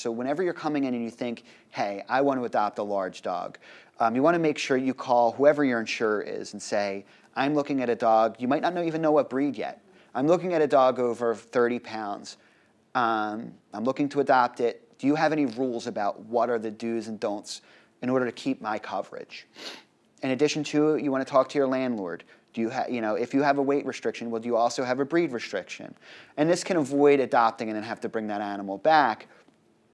So whenever you're coming in and you think, hey, I want to adopt a large dog, um, you want to make sure you call whoever your insurer is and say, I'm looking at a dog, you might not know, even know what breed yet. I'm looking at a dog over 30 pounds. Um, I'm looking to adopt it. Do you have any rules about what are the do's and don'ts in order to keep my coverage? In addition to you want to talk to your landlord. Do you have, you know, if you have a weight restriction, well, do you also have a breed restriction? And this can avoid adopting and then have to bring that animal back